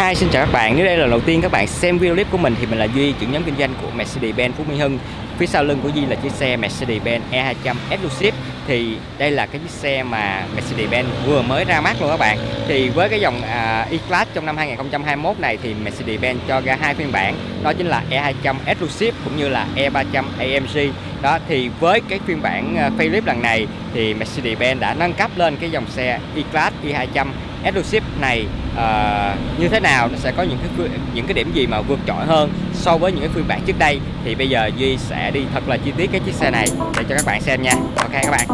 Hi, xin chào các bạn. Nếu đây là lần đầu tiên các bạn xem video clip của mình thì mình là Duy, trưởng nhóm kinh doanh của Mercedes-Benz Phú Mỹ Hưng. Phía sau lưng của Duy là chiếc xe Mercedes-Benz E200 Exclusive. Thì đây là cái chiếc xe mà Mercedes-Benz vừa mới ra mắt luôn các bạn. Thì với cái dòng uh, E-Class trong năm 2021 này thì Mercedes-Benz cho ra hai phiên bản. Đó chính là E200 Exclusive cũng như là E300 AMG. Đó thì với cái phiên bản à, uh, facelift lần này thì Mercedes-Benz đã nâng cấp lên cái dòng xe E-Class E200 Eduship này uh, như thế nào nó sẽ có những cái những cái điểm gì mà vượt trội hơn so với những cái phiên bản trước đây? Thì bây giờ Duy sẽ đi thật là chi tiết cái chiếc xe này để cho các bạn xem nha. Ok các bạn.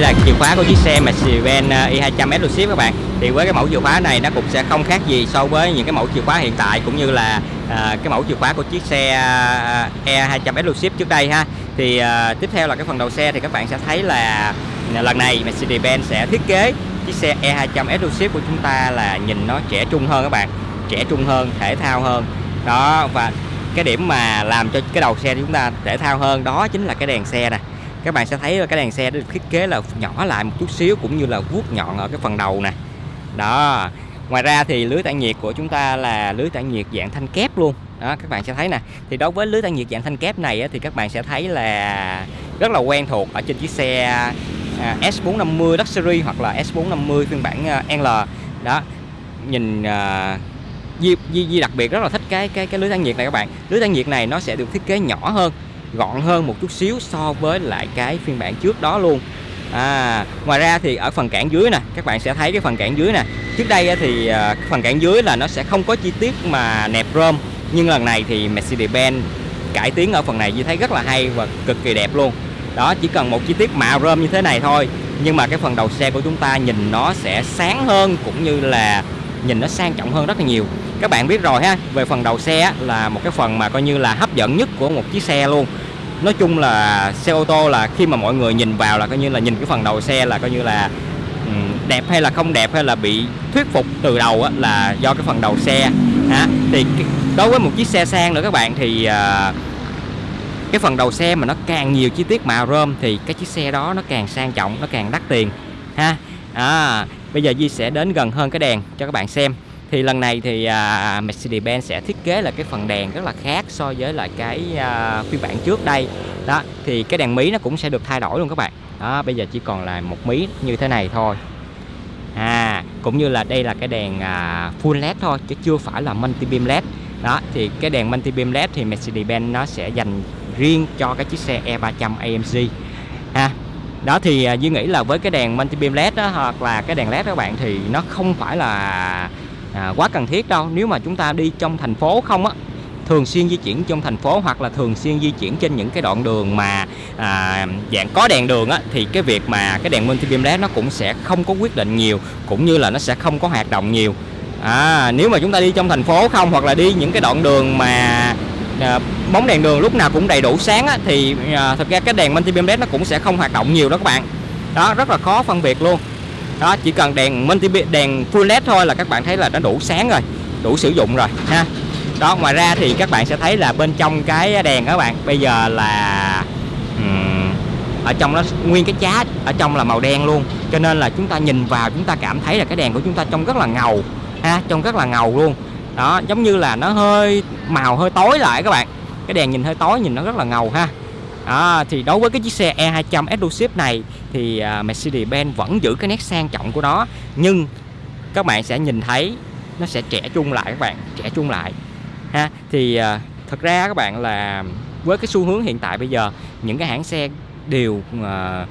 Đây là chìa khóa của chiếc xe Mercedes-Benz ờ, E200 Exclusive các bạn. Thì với cái mẫu chìa khóa này nó cũng sẽ không khác gì so với những cái mẫu chìa khóa hiện tại cũng như là à, cái mẫu chìa khóa của chiếc xe ờ, à, E200 Exclusive trước đây ha. Thì à, tiếp theo là cái phần đầu xe thì các bạn sẽ thấy là lần này Mercedes-Benz sẽ thiết kế chiếc xe E200 Exclusive của chúng ta là nhìn nó trẻ trung hơn các bạn trẻ trung hơn thể thao hơn. Đó và cái điểm mà làm cho cái đầu xe của chúng ta thể thao hơn đó chính là cái đèn xe nè các bạn sẽ thấy cái đèn xe được thiết kế là nhỏ lại một chút xíu cũng như là vuốt nhọn ở cái phần đầu nè. Đó ngoài ra thì lưới tản nhiệt của chúng ta là lưới tản nhiệt dạng thanh kép luôn. Đó các bạn sẽ thấy nè. Thì đối với lưới tản nhiệt dạng thanh kép này thì các bạn sẽ thấy là rất là quen thuộc ở trên chiếc xe à, S450 Luxury hoặc là S450 phiên bản à, L. Đó nhìn à, Di, Di, Di đặc biệt rất là thích cái cái cái lưới tản nhiệt này các bạn. Lưới tản nhiệt này nó sẽ được thiết kế nhỏ hơn gọn hơn một chút xíu so với lại cái phiên bản trước đó luôn. À, ngoài ra thì ở phần cản dưới nè các bạn sẽ thấy cái phần cản dưới nè. Trước đây thì à, phần cản dưới là nó sẽ không có chi tiết mà nẹp rơm nhưng lần này thì Mercedes-Benz cải tiến ở phần này như thấy rất là hay và cực kỳ đẹp luôn. Đó chỉ cần một chi tiết mạ rơm như thế này thôi nhưng mà cái phần đầu xe của chúng ta nhìn nó sẽ sáng hơn cũng như là nhìn nó sang trọng hơn rất là nhiều các bạn biết rồi ha về phần đầu xe là một cái phần mà coi như là hấp dẫn nhất của một chiếc xe luôn. Nói chung là xe ô tô là khi mà mọi người nhìn vào là coi như là nhìn cái phần đầu xe là coi như là ừ, đẹp hay là không đẹp hay là bị thuyết phục từ đầu á, là do cái phần đầu xe ha thì đối với một chiếc xe sang nữa các bạn thì uh, cái phần đầu xe mà nó càng nhiều chi tiết mạ rơm thì cái chiếc xe đó nó càng sang trọng nó càng đắt tiền ha. À, bây giờ Di sẽ đến gần hơn cái đèn cho các bạn xem thì lần này thì uh, Mercedes-Benz sẽ thiết kế là cái phần đèn rất là khác so với lại cái uh, phiên bản trước đây. Đó thì cái đèn mí nó cũng sẽ được thay đổi luôn các bạn. Đó bây giờ chỉ còn là một mí như thế này thôi. À cũng như là đây là cái đèn uh, full led thôi chứ chưa phải là multi beam led. Đó thì cái đèn multi beam led thì Mercedes-Benz nó sẽ dành riêng cho cái chiếc xe E300 AMG ha đó thì uh, Duy nghĩ là với cái đèn multi beam led đó hoặc là cái đèn led đó các bạn thì nó không phải là à, quá cần thiết đâu. Nếu mà chúng ta đi trong thành phố không á thường xuyên di chuyển trong thành phố hoặc là thường xuyên di chuyển trên những cái đoạn đường mà à, dạng có đèn đường á thì cái việc mà cái đèn multi beam led nó cũng sẽ không có quyết định nhiều cũng như là nó sẽ không có hoạt động nhiều. À, nếu mà chúng ta đi trong thành phố không hoặc là đi những cái đoạn đường mà à, bóng đèn đường lúc nào cũng đầy đủ sáng á, thì à, thật ra cái đèn multi beam led nó cũng sẽ không hoạt động nhiều đó các bạn. Đó rất là khó phân biệt luôn đó chỉ cần đèn multi đèn full led thôi là các bạn thấy là nó đủ sáng rồi đủ sử dụng rồi ha. Đó ngoài ra thì các bạn sẽ thấy là bên trong cái đèn các bạn bây giờ là um, ở trong nó nguyên cái chá ở trong là màu đen luôn. Cho nên là chúng ta nhìn vào chúng ta cảm thấy là cái đèn của chúng ta trông rất là ngầu ha trông rất là ngầu luôn. Đó giống như là nó hơi màu hơi tối lại các bạn. Cái đèn nhìn hơi tối nhìn nó rất là ngầu ha à, thì đối với cái chiếc xe E200 Exclusive này thì uh, Mercedes-Benz vẫn giữ cái nét sang trọng của nó. Nhưng các bạn sẽ nhìn thấy nó sẽ trẻ trung lại các bạn trẻ trung lại. Ha thì uh, thật ra các bạn là với cái xu hướng hiện tại bây giờ những cái hãng xe đều uh,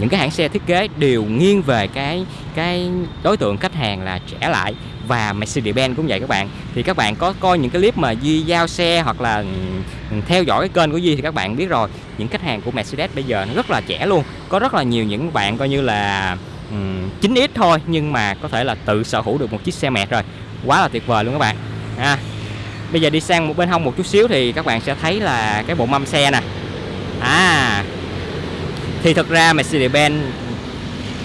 những cái hãng xe thiết kế đều nghiêng về cái cái đối tượng khách hàng là trẻ lại và Mercedes-Benz cũng vậy các bạn. Thì các bạn có coi những cái clip mà Duy giao xe hoặc là ừ, theo dõi cái kênh của Duy thì các bạn biết rồi những khách hàng của Mercedes bây giờ nó rất là trẻ luôn. Có rất là nhiều những bạn coi như là ừ, um, 9x thôi nhưng mà có thể là tự sở hữu được một chiếc xe mệt rồi. Quá là tuyệt vời luôn các bạn. À, bây giờ đi sang một bên hông một chút xíu thì các bạn sẽ thấy là cái bộ mâm xe nè. À thì thật ra Mercedes-Benz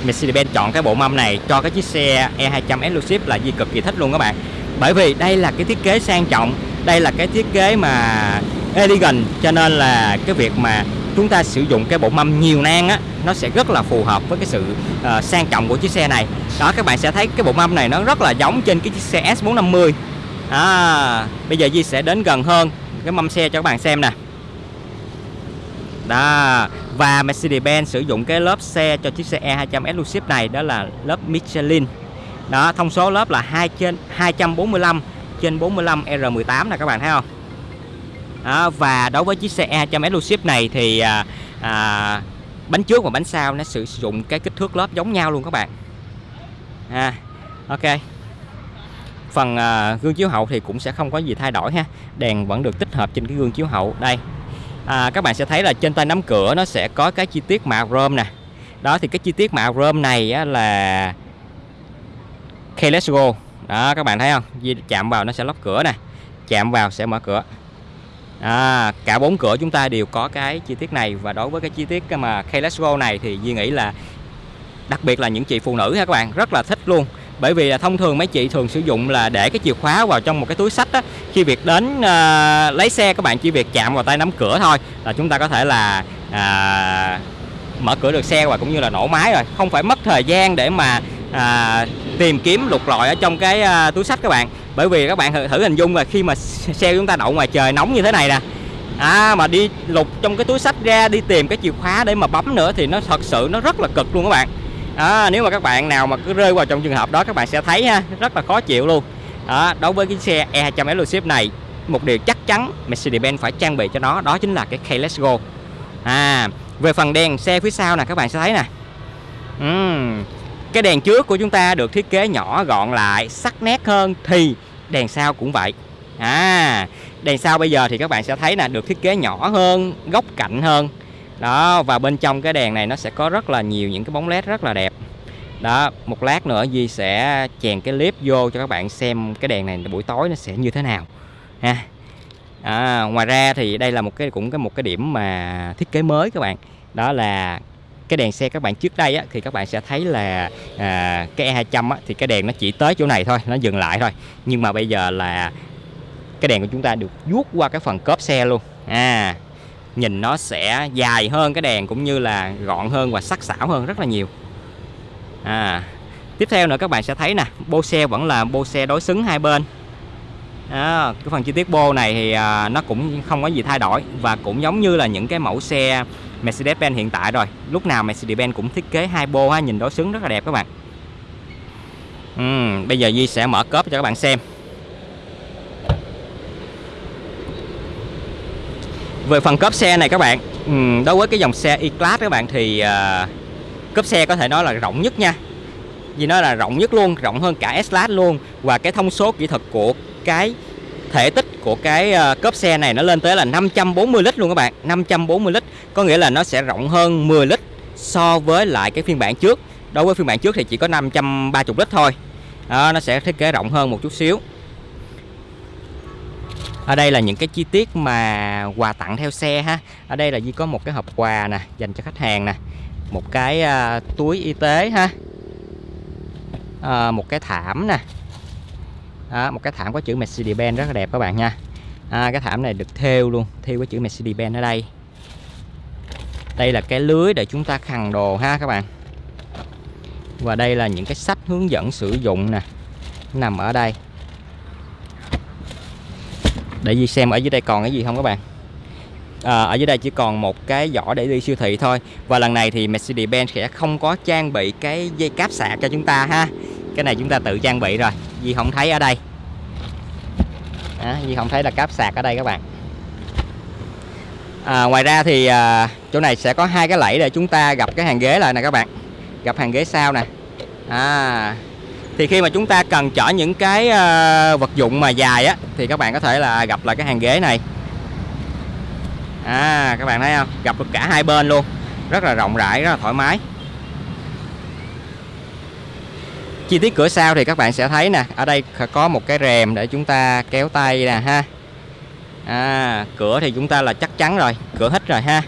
Mercedes-Benz chọn cái bộ mâm này cho cái chiếc xe E200 Exclusive là gì cực kỳ thích luôn các bạn. Bởi vì đây là cái thiết kế sang trọng đây là cái thiết kế mà elegant cho nên là cái việc mà chúng ta sử dụng cái bộ mâm nhiều nang á nó sẽ rất là phù hợp với cái sự uh, sang trọng của chiếc xe này. Đó các bạn sẽ thấy cái bộ mâm này nó rất là giống trên cái chiếc xe S450 à, bây giờ Di sẽ đến gần hơn cái mâm xe cho các bạn xem nè đó. Và Mercedes-Benz sử dụng cái lớp xe cho chiếc xe E200 Exclusive này đó là lớp Michelin. Đó thông số lớp là 2 trên 245 trên 45 R18 nè các bạn thấy không? Đó, và đối với chiếc xe E200 Exclusive này thì à, à, bánh trước và bánh sau nó sử dụng cái kích thước lớp giống nhau luôn các bạn. À, ok. Phần à, gương chiếu hậu thì cũng sẽ không có gì thay đổi ha. Đèn vẫn được tích hợp trên cái gương chiếu hậu. Đây à, các bạn sẽ thấy là trên tay nắm cửa nó sẽ có cái chi tiết mạ rơm nè. Đó thì cái chi tiết mạ rơm này á, là keyless go. Đó các bạn thấy không? Di chạm vào nó sẽ lóc cửa nè. Chạm vào sẽ mở cửa. À, cả bốn cửa chúng ta đều có cái chi tiết này. Và đối với cái chi tiết mà keyless go này thì Di nghĩ là đặc biệt là những chị phụ nữ ha các bạn rất là thích luôn bởi vì là thông thường mấy chị thường sử dụng là để cái chìa khóa vào trong một cái túi sách á. Khi việc đến à, lấy xe các bạn chỉ việc chạm vào tay nắm cửa thôi là chúng ta có thể là à, mở cửa được xe và cũng như là nổ máy rồi. Không phải mất thời gian để mà à, tìm kiếm lục lọi ở trong cái à, túi sách các bạn. Bởi vì các bạn thử, thử hình dung là khi mà xe chúng ta đậu ngoài trời nóng như thế này nè à, mà đi lục trong cái túi sách ra đi tìm cái chìa khóa để mà bấm nữa thì nó thật sự nó rất là cực luôn các bạn đó, nếu mà các bạn nào mà cứ rơi vào trong trường hợp đó các bạn sẽ thấy ha rất là khó chịu luôn. Đó, đối với cái xe E200 Exclusive này một điều chắc chắn Mercedes-Benz phải trang bị cho nó đó chính là cái Keyless Go. À về phần đèn xe phía sau nè các bạn sẽ thấy nè. Uhm, cái đèn trước của chúng ta được thiết kế nhỏ gọn lại sắc nét hơn thì đèn sau cũng vậy. À đèn sau bây giờ thì các bạn sẽ thấy là được thiết kế nhỏ hơn góc cạnh hơn đó và bên trong cái đèn này nó sẽ có rất là nhiều những cái bóng led rất là đẹp. Đó một lát nữa Duy sẽ chèn cái clip vô cho các bạn xem cái đèn này buổi tối nó sẽ như thế nào ha. À, ngoài ra thì đây là một cái cũng cái một cái điểm mà thiết kế mới các bạn. Đó là cái đèn xe các bạn trước đây á, thì các bạn sẽ thấy là à, cái E200 á, thì cái đèn nó chỉ tới chỗ này thôi nó dừng lại thôi. Nhưng mà bây giờ là cái đèn của chúng ta được vuốt qua cái phần cốp xe luôn. À nhìn nó sẽ dài hơn cái đèn cũng như là gọn hơn và sắc sảo hơn rất là nhiều. À tiếp theo nữa các bạn sẽ thấy nè bô xe vẫn là bô xe đối xứng hai bên. À, cái phần chi tiết bô này thì à, nó cũng không có gì thay đổi và cũng giống như là những cái mẫu xe Mercedes-Benz hiện tại rồi. Lúc nào Mercedes-Benz cũng thiết kế hai bô ha, nhìn đối xứng rất là đẹp các bạn. Ừ, bây giờ Duy sẽ mở cốp cho các bạn xem. Về phần cốp xe này các bạn ừ, đối với cái dòng xe E-Class các bạn thì uh, cốp xe có thể nói là rộng nhất nha. Vì nó là rộng nhất luôn rộng hơn cả S-Class luôn. Và cái thông số kỹ thuật của cái thể tích của cái à, cốp xe này nó lên tới là 540 lít luôn các bạn. 540 lít có nghĩa là nó sẽ rộng hơn 10 lít so với lại cái phiên bản trước. Đối với phiên bản trước thì chỉ có 530 lít thôi. Đó, nó sẽ thiết kế rộng hơn một chút xíu ở đây là những cái chi tiết mà quà tặng theo xe ha. Ở đây là Di có một cái hộp quà nè dành cho khách hàng nè. Một cái uh, túi y tế ha. Uh, một cái thảm nè. Đó, một cái thảm có chữ Mercedes-Benz rất là đẹp các bạn nha. À, cái thảm này được thêu luôn thêu cái chữ Mercedes-Benz ở đây. Đây là cái lưới để chúng ta khăn đồ ha các bạn. Và đây là những cái sách hướng dẫn sử dụng nè nằm ở đây để Di xem ở dưới đây còn cái gì không các bạn? À, ở dưới đây chỉ còn một cái giỏ để đi siêu thị thôi. Và lần này thì Mercedes-Benz sẽ không có trang bị cái dây cáp sạc cho chúng ta ha. Cái này chúng ta tự trang bị rồi. Di không thấy ở đây. À, Di không thấy là cáp sạc ở đây các bạn. À, ngoài ra thì à, chỗ này sẽ có hai cái lẫy để chúng ta gặp cái hàng ghế lại nè các bạn. Gặp hàng ghế sau nè. À, thì khi mà chúng ta cần chở những cái uh, vật dụng mà dài á thì các bạn có thể là gặp lại cái hàng ghế này. À các bạn thấy không? Gặp được cả hai bên luôn. Rất là rộng rãi rất là thoải mái. Chi tiết cửa sau thì các bạn sẽ thấy nè. Ở đây có một cái rèm để chúng ta kéo tay nè ha. À, cửa thì chúng ta là chắc chắn rồi. Cửa hít rồi ha.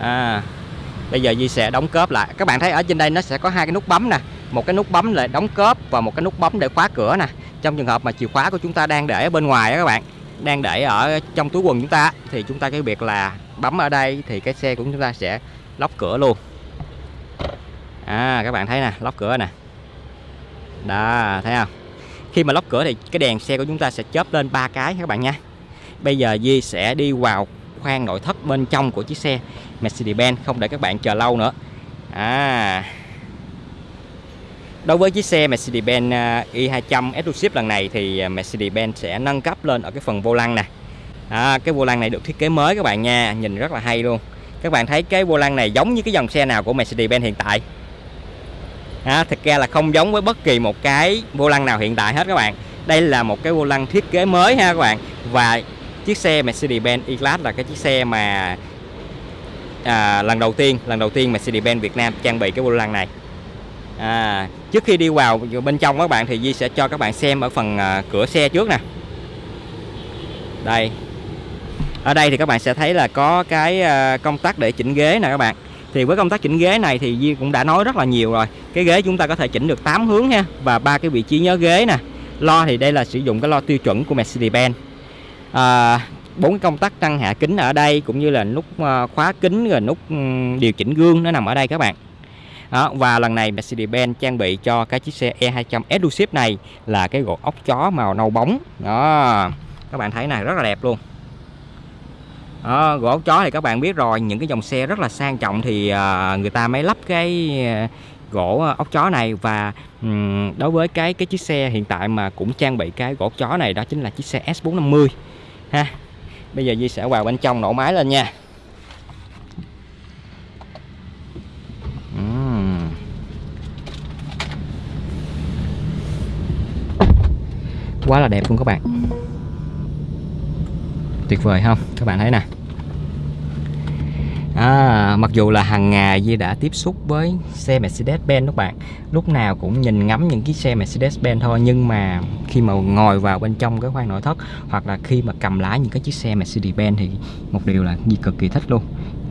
À, bây giờ Di sẽ đóng cớp lại. Các bạn thấy ở trên đây nó sẽ có hai cái nút bấm nè một cái nút bấm để đóng cớp và một cái nút bấm để khóa cửa nè. Trong trường hợp mà chìa khóa của chúng ta đang để ở bên ngoài đó các bạn, đang để ở trong túi quần chúng ta thì chúng ta cái việc là bấm ở đây thì cái xe của chúng ta sẽ lóc cửa luôn. À các bạn thấy nè, lóc cửa nè. Đó, thấy không? Khi mà lóc cửa thì cái đèn xe của chúng ta sẽ chớp lên ba cái các bạn nha. Bây giờ Di sẽ đi vào khoang nội thất bên trong của chiếc xe Mercedes-Benz, không để các bạn chờ lâu nữa. À. Đối với chiếc xe Mercedes-Benz à, i200 Exclusive lần này thì à, Mercedes-Benz sẽ nâng cấp lên ở cái phần vô lăng nè. À, cái vô lăng này được thiết kế mới các bạn nha nhìn rất là hay luôn. Các bạn thấy cái vô lăng này giống như cái dòng xe nào của Mercedes-Benz hiện tại? À, thực ra là không giống với bất kỳ một cái vô lăng nào hiện tại hết các bạn. Đây là một cái vô lăng thiết kế mới ha các bạn. Và chiếc xe Mercedes-Benz E-Class là cái chiếc xe mà à, lần đầu tiên lần đầu tiên Mercedes-Benz Việt Nam trang bị cái vô lăng này à, trước khi đi vào bên trong các bạn thì Di sẽ cho các bạn xem ở phần à, cửa xe trước nè. Đây. Ở đây thì các bạn sẽ thấy là có cái à, công tắc để chỉnh ghế nè các bạn. Thì với công tác chỉnh ghế này thì Di cũng đã nói rất là nhiều rồi. Cái ghế chúng ta có thể chỉnh được 8 hướng ha và ba cái vị trí nhớ ghế nè. Lo thì đây là sử dụng cái lo tiêu chuẩn của Mercedes-Benz. À, bốn cái công tắc tăng hạ kính ở đây cũng như là nút à, khóa kính rồi nút điều chỉnh gương nó nằm ở đây các bạn đó, và lần này Mercedes-Benz trang bị cho cái chiếc xe E200 Exclusive này là cái gỗ ốc chó màu nâu bóng. Đó các bạn thấy này rất là đẹp luôn. Đó, gỗ ốc chó thì các bạn biết rồi những cái dòng xe rất là sang trọng thì uh, người ta mới lắp cái uh, gỗ ốc chó này. Và um, đối với cái cái chiếc xe hiện tại mà cũng trang bị cái gỗ ốc chó này đó chính là chiếc xe S450 ha. Bây giờ Di sẽ vào bên trong nổ máy lên nha. Quá là đẹp luôn các bạn. Tuyệt vời không? Các bạn thấy nè. À, mặc dù là hàng ngày Di đã tiếp xúc với xe Mercedes-Benz các bạn lúc nào cũng nhìn ngắm những chiếc xe Mercedes-Benz thôi nhưng mà khi mà ngồi vào bên trong cái khoang nội thất hoặc là khi mà cầm lái những cái chiếc xe Mercedes-Benz thì một điều là Di cực kỳ thích luôn.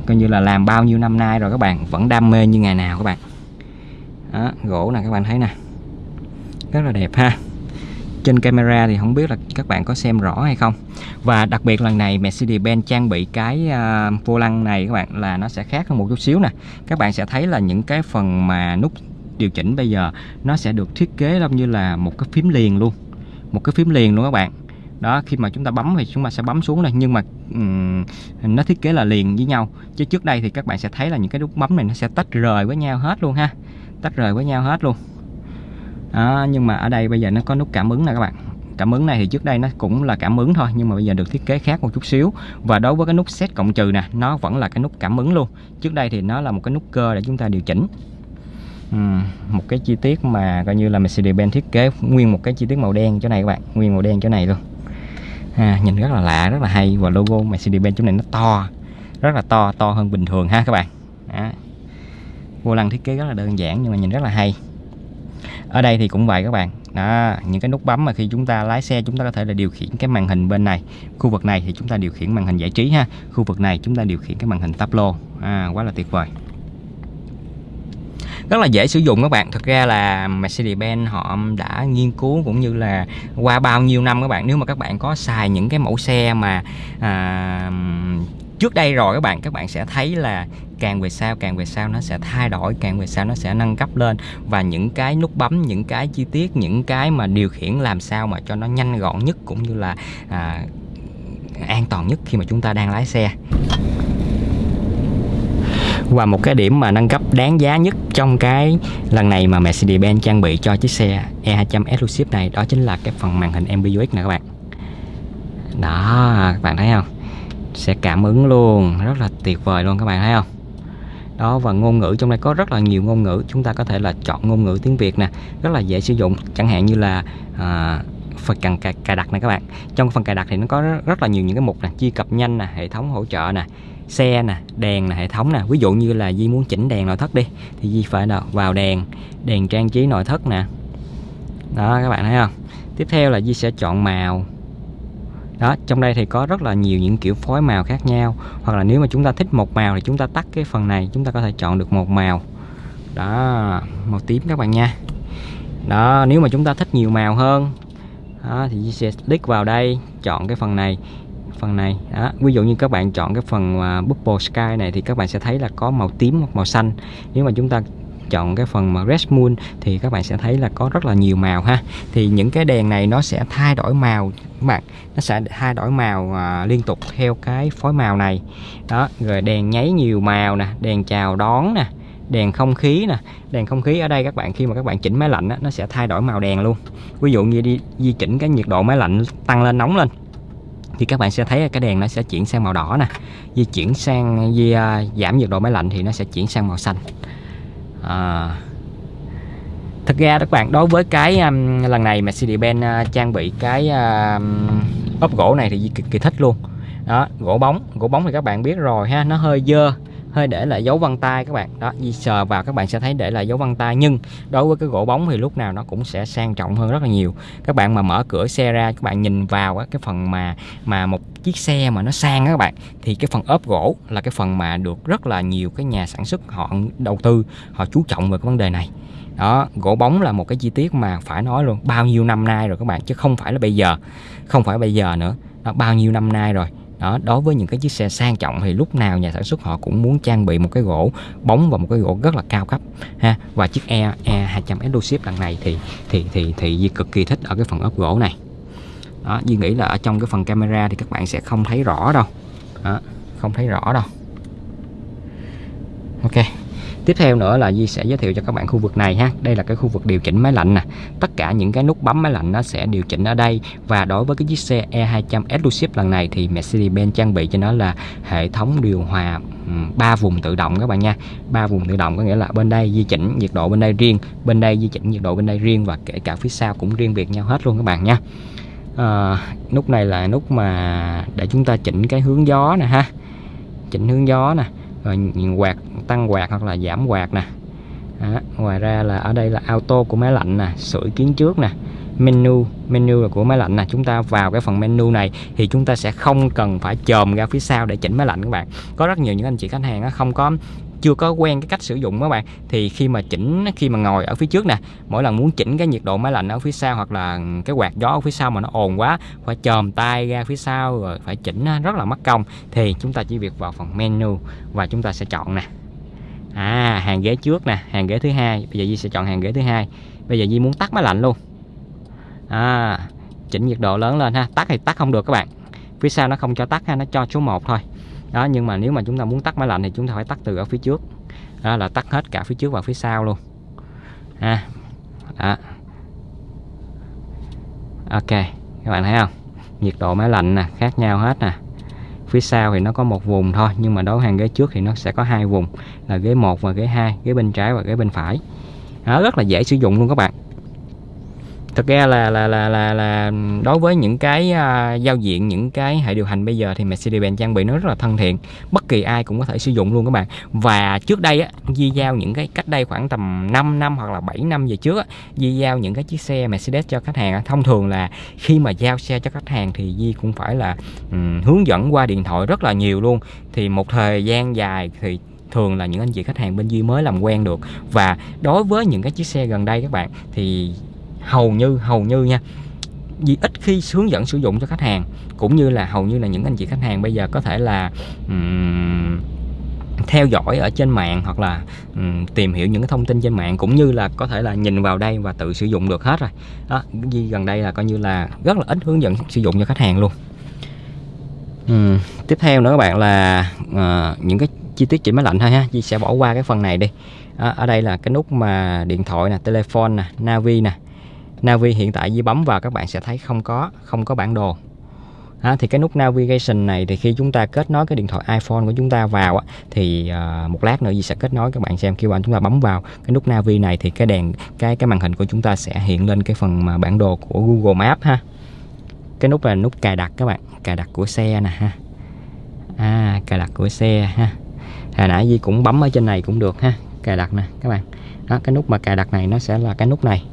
Coi như là làm bao nhiêu năm nay rồi các bạn vẫn đam mê như ngày nào các bạn. Đó, gỗ nè các bạn thấy nè. Rất là đẹp ha trên camera thì không biết là các bạn có xem rõ hay không. Và đặc biệt lần này Mercedes-Benz trang bị cái uh, vô lăng này các bạn là nó sẽ khác hơn một chút xíu nè. Các bạn sẽ thấy là những cái phần mà nút điều chỉnh bây giờ nó sẽ được thiết kế giống như là một cái phím liền luôn một cái phím liền luôn các bạn. Đó khi mà chúng ta bấm thì chúng ta sẽ bấm xuống đây nhưng mà um, nó thiết kế là liền với nhau. Chứ trước đây thì các bạn sẽ thấy là những cái nút bấm này nó sẽ tách rời với nhau hết luôn ha tách rời với nhau hết luôn đó, nhưng mà ở đây bây giờ nó có nút cảm ứng nè các bạn. Cảm ứng này thì trước đây nó cũng là cảm ứng thôi nhưng mà bây giờ được thiết kế khác một chút xíu. Và đối với cái nút set cộng trừ nè nó vẫn là cái nút cảm ứng luôn. Trước đây thì nó là một cái nút cơ để chúng ta điều chỉnh. Uhm, một cái chi tiết mà coi như là Mercedes-Benz thiết kế nguyên một cái chi tiết màu đen chỗ này các bạn nguyên màu đen chỗ này luôn. À, nhìn rất là lạ rất là hay. Và logo Mercedes-Benz chỗ này nó to rất là to to hơn bình thường ha các bạn. À. vô lăng thiết kế rất là đơn giản nhưng mà nhìn rất là hay ở đây thì cũng vậy các bạn. Đó những cái nút bấm mà khi chúng ta lái xe chúng ta có thể là điều khiển cái màn hình bên này. Khu vực này thì chúng ta điều khiển màn hình giải trí ha. Khu vực này chúng ta điều khiển cái màn hình táp lô. À, quá là tuyệt vời. Rất là dễ sử dụng các bạn. Thực ra là Mercedes-Benz họ đã nghiên cứu cũng như là qua bao nhiêu năm các bạn. Nếu mà các bạn có xài những cái mẫu xe mà à, trước đây rồi các bạn các bạn sẽ thấy là càng về sau càng về sau nó sẽ thay đổi càng về sau nó sẽ nâng cấp lên. Và những cái nút bấm những cái chi tiết những cái mà điều khiển làm sao mà cho nó nhanh gọn nhất cũng như là à, an toàn nhất khi mà chúng ta đang lái xe. Và một cái điểm mà nâng cấp đáng giá nhất trong cái lần này mà Mercedes-Benz trang bị cho chiếc xe E200 Exclusive này đó chính là cái phần màn hình MBUX nè các bạn. Đó các bạn thấy không? Sẽ cảm ứng luôn. Rất là tuyệt vời luôn các bạn thấy không? Đó và ngôn ngữ trong đây có rất là nhiều ngôn ngữ. Chúng ta có thể là chọn ngôn ngữ tiếng Việt nè. Rất là dễ sử dụng. Chẳng hạn như là à, phần cần cài, cài đặt này các bạn. Trong phần cài đặt thì nó có rất là nhiều những cái mục nè. Truy cập nhanh nè hệ thống hỗ trợ nè xe nè đèn nè hệ thống nè. Ví dụ như là Di muốn chỉnh đèn nội thất đi thì Di phải nào vào đèn đèn trang trí nội thất nè. Đó các bạn thấy không? Tiếp theo là Di sẽ chọn màu đó trong đây thì có rất là nhiều những kiểu phối màu khác nhau. Hoặc là nếu mà chúng ta thích một màu thì chúng ta tắt cái phần này chúng ta có thể chọn được một màu. Đó màu tím các bạn nha. Đó nếu mà chúng ta thích nhiều màu hơn đó, thì sẽ click vào đây chọn cái phần này phần này. Đó. ví dụ như các bạn chọn cái phần uh, bubble sky này thì các bạn sẽ thấy là có màu tím hoặc màu xanh. Nếu mà chúng ta chọn cái phần mà red moon thì các bạn sẽ thấy là có rất là nhiều màu ha. Thì những cái đèn này nó sẽ thay đổi màu các bạn nó sẽ thay đổi màu à, liên tục theo cái phối màu này. Đó rồi đèn nháy nhiều màu nè đèn chào đón nè đèn không khí nè. Đèn không khí ở đây các bạn khi mà các bạn chỉnh máy lạnh á, nó sẽ thay đổi màu đèn luôn. Ví dụ như đi di chỉnh cái nhiệt độ máy lạnh tăng lên nóng lên thì các bạn sẽ thấy cái đèn nó sẽ chuyển sang màu đỏ nè. Di chuyển sang di uh, giảm nhiệt độ máy lạnh thì nó sẽ chuyển sang màu xanh à, thực ra các bạn đối với cái um, lần này Mercedes-Benz uh, trang bị cái uh, ốp gỗ này thì cực kỳ thích luôn. Đó gỗ bóng gỗ bóng thì các bạn biết rồi ha nó hơi dơ hơi để lại dấu vân tay các bạn. Đó di sờ vào các bạn sẽ thấy để lại dấu vân tay. Nhưng đối với cái gỗ bóng thì lúc nào nó cũng sẽ sang trọng hơn rất là nhiều. Các bạn mà mở cửa xe ra các bạn nhìn vào cái phần mà mà một chiếc xe mà nó sang các bạn thì cái phần ốp gỗ là cái phần mà được rất là nhiều cái nhà sản xuất họ đầu tư họ chú trọng về cái vấn đề này. Đó gỗ bóng là một cái chi tiết mà phải nói luôn bao nhiêu năm nay rồi các bạn chứ không phải là bây giờ không phải bây giờ nữa. Đó, bao nhiêu năm nay rồi đó đối với những cái chiếc xe sang trọng thì lúc nào nhà sản xuất họ cũng muốn trang bị một cái gỗ bóng và một cái gỗ rất là cao cấp ha. Và chiếc E E 200 Exclusive lần này thì thì thì thì Di cực kỳ thích ở cái phần ốp gỗ này. Đó Duy nghĩ là ở trong cái phần camera thì các bạn sẽ không thấy rõ đâu. Đó, không thấy rõ đâu. Ok. Tiếp theo nữa là Di sẽ giới thiệu cho các bạn khu vực này ha. Đây là cái khu vực điều chỉnh máy lạnh nè. Tất cả những cái nút bấm máy lạnh nó sẽ điều chỉnh ở đây và đối với cái chiếc xe E200 Exclusive lần này thì Mercedes-Benz trang bị cho nó là hệ thống điều hòa ba vùng tự động các bạn nha. ba vùng tự động có nghĩa là bên đây di chỉnh nhiệt độ bên đây riêng, bên đây di chỉnh nhiệt độ bên đây riêng và kể cả phía sau cũng riêng biệt nhau hết luôn các bạn nha. À, nút này là nút mà để chúng ta chỉnh cái hướng gió nè ha. Chỉnh hướng gió nè rồi quạt tăng quạt hoặc là giảm quạt nè. Đó. ngoài ra là ở đây là auto của máy lạnh nè, sưởi kiến trước nè, menu menu là của máy lạnh nè. Chúng ta vào cái phần menu này thì chúng ta sẽ không cần phải chồm ra phía sau để chỉnh máy lạnh các bạn. Có rất nhiều những anh chị khách hàng không có, chưa có quen cái cách sử dụng các bạn, thì khi mà chỉnh, khi mà ngồi ở phía trước nè, mỗi lần muốn chỉnh cái nhiệt độ máy lạnh ở phía sau hoặc là cái quạt gió ở phía sau mà nó ồn quá, phải chồm tay ra phía sau rồi phải chỉnh rất là mất công, thì chúng ta chỉ việc vào phần menu và chúng ta sẽ chọn nè à hàng ghế trước nè, hàng ghế thứ hai. Bây giờ Di sẽ chọn hàng ghế thứ hai. Bây giờ Di muốn tắt máy lạnh luôn. À chỉnh nhiệt độ lớn lên ha. Tắt thì tắt không được các bạn. Phía sau nó không cho tắt ha, nó cho số 1 thôi. Đó, nhưng mà nếu mà chúng ta muốn tắt máy lạnh thì chúng ta phải tắt từ ở phía trước. Đó là tắt hết cả phía trước và phía sau luôn. Ha, đó. ok, các bạn thấy không? Nhiệt độ máy lạnh nè, khác nhau hết nè phía sau thì nó có một vùng thôi nhưng mà đối hàng ghế trước thì nó sẽ có hai vùng là ghế một và ghế hai ghế bên trái và ghế bên phải. Đó, rất là dễ sử dụng luôn các bạn thực ra là là là là, là đối với những cái uh, giao diện những cái hệ điều hành bây giờ thì Mercedes-Benz trang bị nó rất là thân thiện. Bất kỳ ai cũng có thể sử dụng luôn các bạn. Và trước đây á Di giao những cái cách đây khoảng tầm 5 năm hoặc là 7 năm về trước á, Di giao những cái chiếc xe Mercedes cho khách hàng thông thường là khi mà giao xe cho khách hàng thì Di cũng phải là um, hướng dẫn qua điện thoại rất là nhiều luôn. Thì một thời gian dài thì thường là những anh chị khách hàng bên Duy mới làm quen được. Và đối với những cái chiếc xe gần đây các bạn thì hầu như hầu như nha vì ít khi hướng dẫn sử dụng cho khách hàng cũng như là hầu như là những anh chị khách hàng bây giờ có thể là um, theo dõi ở trên mạng hoặc là um, tìm hiểu những cái thông tin trên mạng cũng như là có thể là nhìn vào đây và tự sử dụng được hết rồi. Đó vì gần đây là coi như là rất là ít hướng dẫn sử dụng cho khách hàng luôn. Um, tiếp theo nữa các bạn là uh, những cái chi tiết chỉnh máy lạnh thôi ha Chị sẽ bỏ qua cái phần này đi. À, ở đây là cái nút mà điện thoại nè telephone nè navi nè Navi hiện tại Di bấm vào các bạn sẽ thấy không có không có bản đồ. À, thì cái nút navigation này thì khi chúng ta kết nối cái điện thoại iPhone của chúng ta vào á, thì uh, một lát nữa Di sẽ kết nối các bạn xem. Khi bạn chúng ta bấm vào cái nút navi này thì cái đèn cái cái màn hình của chúng ta sẽ hiện lên cái phần mà bản đồ của Google Maps ha. Cái nút là nút cài đặt các bạn cài đặt của xe nè ha. À cài đặt của xe ha. Hồi nãy Di cũng bấm ở trên này cũng được ha cài đặt nè các bạn. Đó cái nút mà cài đặt này nó sẽ là cái nút này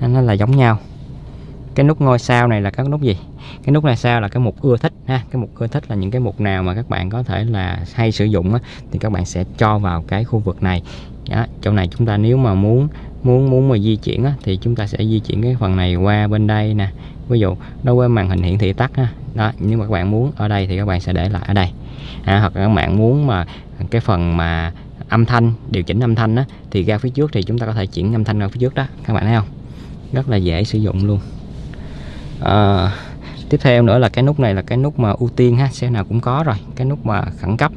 nó là giống nhau. Cái nút ngôi sao này là các nút gì? Cái nút này sao là cái mục ưa thích ha. Cái mục ưa thích là những cái mục nào mà các bạn có thể là hay sử dụng á, thì các bạn sẽ cho vào cái khu vực này. Đó, chỗ này chúng ta nếu mà muốn muốn muốn mà di chuyển á, thì chúng ta sẽ di chuyển cái phần này qua bên đây nè. Ví dụ đối với màn hình hiển thị tắt ha. Đó nhưng mà các bạn muốn ở đây thì các bạn sẽ để lại ở đây. À, hoặc các bạn muốn mà cái phần mà âm thanh điều chỉnh âm thanh á, thì ra phía trước thì chúng ta có thể chuyển âm thanh ra phía trước đó. Các bạn thấy không? Rất là dễ sử dụng luôn. À, tiếp theo nữa là cái nút này là cái nút mà ưu tiên ha xe nào cũng có rồi cái nút mà khẩn cấp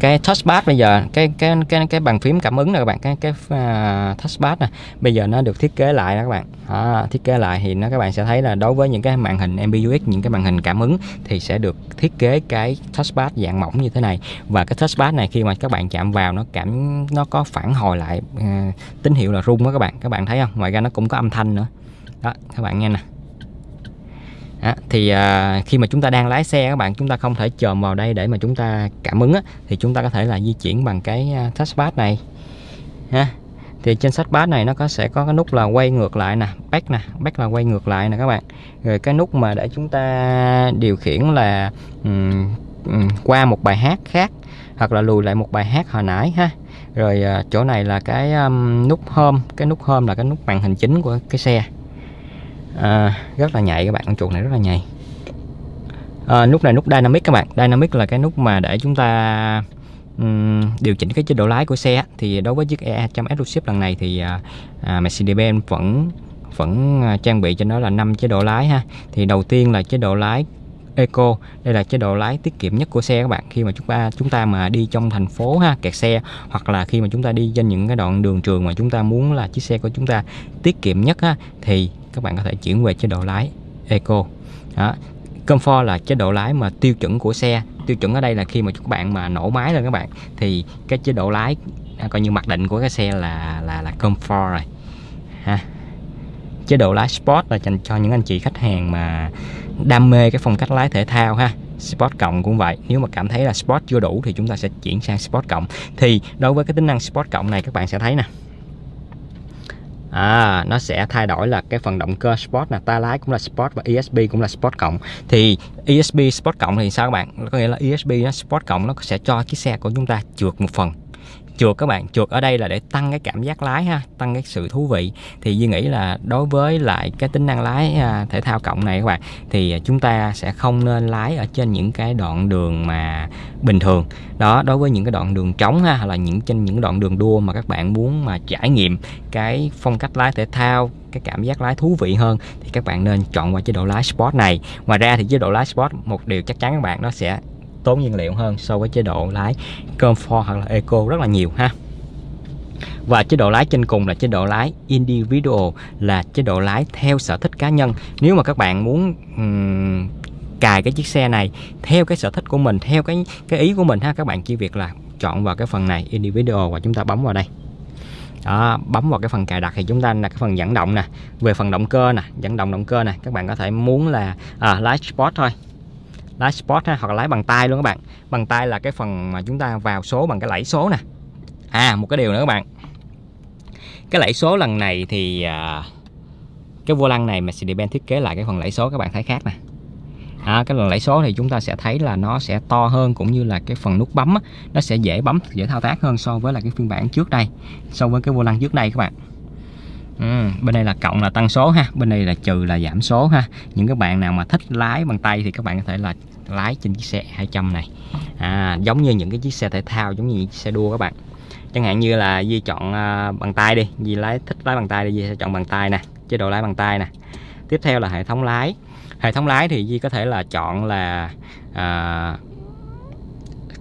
cái touchpad bây giờ cái cái cái cái bàn phím cảm ứng này các bạn cái cái à, uh, touchpad này bây giờ nó được thiết kế lại đó các bạn. À, thiết kế lại thì nó các bạn sẽ thấy là đối với những cái màn hình MBUX những cái màn hình cảm ứng thì sẽ được thiết kế cái touchpad dạng mỏng như thế này. Và cái touchpad này khi mà các bạn chạm vào nó cảm nó có phản hồi lại uh, tín hiệu là rung đó các bạn. Các bạn thấy không? Ngoài ra nó cũng có âm thanh nữa. Đó các bạn nghe nè. À, thì à, khi mà chúng ta đang lái xe các bạn chúng ta không thể chồm vào đây để mà chúng ta cảm ứng á, thì chúng ta có thể là di chuyển bằng cái à, touchpad này ha. Thì trên touchpad này nó có sẽ có cái nút là quay ngược lại nè back nè back là quay ngược lại nè các bạn. Rồi cái nút mà để chúng ta điều khiển là um, um, qua một bài hát khác hoặc là lùi lại một bài hát hồi nãy ha. Rồi uh, chỗ này là cái um, nút home cái nút home là cái nút màn hình chính của cái xe à, rất là nhạy các bạn con chuột này rất là nhạy. À, nút này nút dynamic các bạn. Dynamic là cái nút mà để chúng ta um, điều chỉnh cái chế độ lái của xe thì đối với chiếc E200 Exclusive lần này thì à, à Mercedes-Benz vẫn vẫn à, trang bị cho nó là 5 chế độ lái ha. Thì đầu tiên là chế độ lái Eco. Đây là chế độ lái tiết kiệm nhất của xe các bạn. Khi mà chúng ta chúng ta mà đi trong thành phố ha kẹt xe hoặc là khi mà chúng ta đi trên những cái đoạn đường trường mà chúng ta muốn là chiếc xe của chúng ta tiết kiệm nhất ha thì các bạn có thể chuyển về chế độ lái, Eco. Đó. Comfort là chế độ lái mà tiêu chuẩn của xe. Tiêu chuẩn ở đây là khi mà các bạn mà nổ máy lên các bạn, thì cái chế độ lái à, coi như mặc định của cái xe là là là Comfort rồi. Ha. Chế độ lái Sport là dành cho những anh chị khách hàng mà đam mê cái phong cách lái thể thao ha. Sport cộng cũng vậy. Nếu mà cảm thấy là Sport chưa đủ thì chúng ta sẽ chuyển sang Sport cộng. Thì đối với cái tính năng Sport cộng này các bạn sẽ thấy nè à, nó sẽ thay đổi là cái phần động cơ Sport là ta lái cũng là Sport và ESP cũng là Sport cộng. Thì ESP Sport cộng thì sao các bạn? Có nghĩa là ESP nó Sport cộng nó sẽ cho chiếc xe của chúng ta trượt một phần chuột các bạn chuột ở đây là để tăng cái cảm giác lái ha, tăng cái sự thú vị. Thì Duy nghĩ là đối với lại cái tính năng lái à, thể thao cộng này các bạn, thì chúng ta sẽ không nên lái ở trên những cái đoạn đường mà bình thường. Đó, đối với những cái đoạn đường trống ha, hoặc là những trên những đoạn đường đua mà các bạn muốn mà trải nghiệm cái phong cách lái thể thao, cái cảm giác lái thú vị hơn, thì các bạn nên chọn qua chế độ lái sport này. Ngoài ra thì chế độ lái sport, một điều chắc chắn các bạn, nó sẽ tốn nhiên liệu hơn so với chế độ lái comfort hoặc là eco rất là nhiều ha. Và chế độ lái trên cùng là chế độ lái individual là chế độ lái theo sở thích cá nhân. Nếu mà các bạn muốn um, cài cái chiếc xe này theo cái sở thích của mình theo cái cái ý của mình ha các bạn chỉ việc là chọn vào cái phần này individual và chúng ta bấm vào đây. Đó, bấm vào cái phần cài đặt thì chúng ta là cái phần dẫn động nè. Về phần động cơ nè dẫn động động cơ nè các bạn có thể muốn là à, lái sport thôi lái sport ha, hoặc là lái bằng tay luôn các bạn. Bằng tay là cái phần mà chúng ta vào số bằng cái lẫy số nè. À một cái điều nữa các bạn. Cái lẫy số lần này thì à, cái vô lăng này Mercedes-Benz thiết kế lại cái phần lẫy số các bạn thấy khác nè. À, cái phần lẫy số thì chúng ta sẽ thấy là nó sẽ to hơn cũng như là cái phần nút bấm á, nó sẽ dễ bấm dễ thao tác hơn so với là cái phiên bản trước đây so với cái vô lăng trước đây các bạn. Ừ, bên đây là cộng là tăng số ha bên đây là trừ là giảm số ha. Những các bạn nào mà thích lái bằng tay thì các bạn có thể là lái trên chiếc xe 200 này. À, giống như những cái chiếc xe thể thao giống như những xe đua các bạn. Chẳng hạn như là Di chọn à, bằng tay đi. Di lái thích lái bằng tay đi Di sẽ chọn bằng tay nè chế độ lái bằng tay nè. Tiếp theo là hệ thống lái. Hệ thống lái thì Di có thể là chọn là à,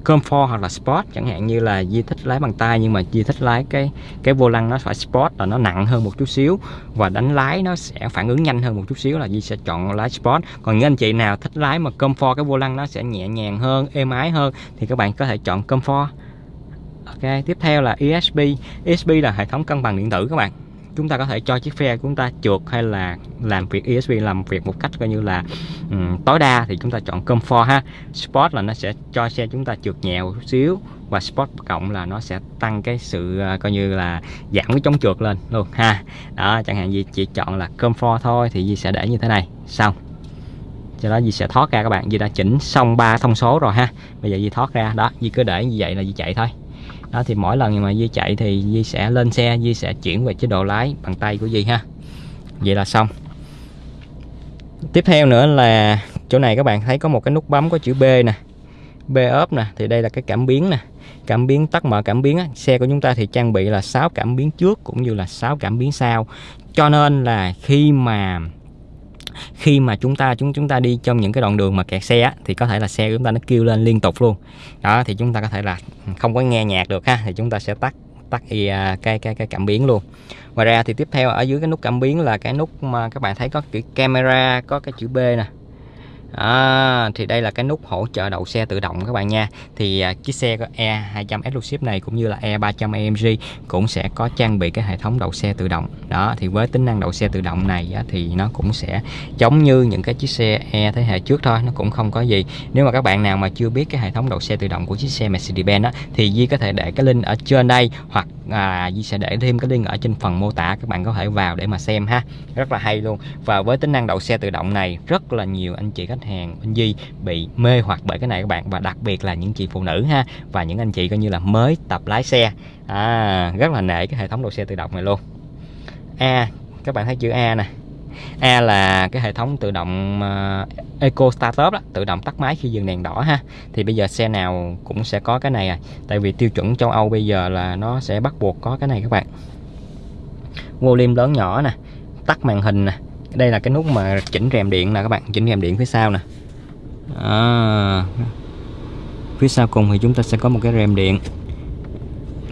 comfort hoặc là sport, chẳng hạn như là Di thích lái bằng tay, nhưng mà Di thích lái cái cái vô lăng nó phải sport là nó nặng hơn một chút xíu, và đánh lái nó sẽ phản ứng nhanh hơn một chút xíu là Di sẽ chọn lái sport. Còn những anh chị nào thích lái mà comfort cái vô lăng nó sẽ nhẹ nhàng hơn, êm ái hơn, thì các bạn có thể chọn comfort. Ok, tiếp theo là ESP ESP là hệ thống cân bằng điện tử các bạn chúng ta có thể cho chiếc xe của chúng ta trượt hay là làm việc ESP làm việc một cách coi như là um, tối đa thì chúng ta chọn comfort ha. Sport là nó sẽ cho xe chúng ta trượt nhẹ một chút xíu và sport cộng là nó sẽ tăng cái sự uh, coi như là giảm cái chống trượt lên luôn ha. Đó chẳng hạn gì chỉ chọn là comfort thôi thì Di sẽ để như thế này. Xong. Cho đó Di sẽ thoát ra các bạn. Di đã chỉnh xong ba thông số rồi ha. Bây giờ Di thoát ra. Đó Di cứ để như vậy là Di chạy thôi đó, thì mỗi lần mà Di chạy thì Di sẽ lên xe Di sẽ chuyển về chế độ lái bằng tay của Di ha. Vậy là xong. Tiếp theo nữa là chỗ này các bạn thấy có một cái nút bấm có chữ B nè. B ốp nè, thì đây là cái cảm biến nè. Cảm biến, tắt mở cảm biến á. xe của chúng ta thì trang bị là 6 cảm biến trước cũng như là 6 cảm biến sau. Cho nên là khi mà khi mà chúng ta chúng chúng ta đi trong những cái đoạn đường mà kẹt xe á, thì có thể là xe của chúng ta nó kêu lên liên tục luôn. Đó thì chúng ta có thể là không có nghe nhạc được ha thì chúng ta sẽ tắt tắt cái à, cái cái cảm biến luôn. Ngoài ra thì tiếp theo ở dưới cái nút cảm biến là cái nút mà các bạn thấy có chữ camera có cái chữ B nè à, thì đây là cái nút hỗ trợ đậu xe tự động các bạn nha. Thì à, chiếc xe E200 Exclusive này cũng như là E300 AMG cũng sẽ có trang bị cái hệ thống đậu xe tự động. Đó thì với tính năng đậu xe tự động này á, thì nó cũng sẽ giống như những cái chiếc xe E thế hệ trước thôi nó cũng không có gì. Nếu mà các bạn nào mà chưa biết cái hệ thống đậu xe tự động của chiếc xe Mercedes-Benz thì Di có thể để cái link ở trên đây hoặc à, Di sẽ để thêm cái link ở trên phần mô tả các bạn có thể vào để mà xem ha. Rất là hay luôn. Và với tính năng đậu xe tự động này rất là nhiều anh chị khách hàng bên Di bị mê hoặc bởi cái này các bạn. Và đặc biệt là những chị phụ nữ ha. Và những anh chị coi như là mới tập lái xe. À, rất là nể cái hệ thống đậu xe tự động này luôn. A các bạn thấy chữ A nè. A là cái hệ thống tự động uh, Eco Startup đó, tự động tắt máy khi dừng đèn đỏ ha. Thì bây giờ xe nào cũng sẽ có cái này à. Tại vì tiêu chuẩn châu Âu bây giờ là nó sẽ bắt buộc có cái này các bạn. Volume lớn nhỏ nè, tắt màn hình nè. Đây là cái nút mà chỉnh rèm điện nè các bạn, chỉnh rèm điện phía sau nè. À, phía sau cùng thì chúng ta sẽ có một cái rèm điện.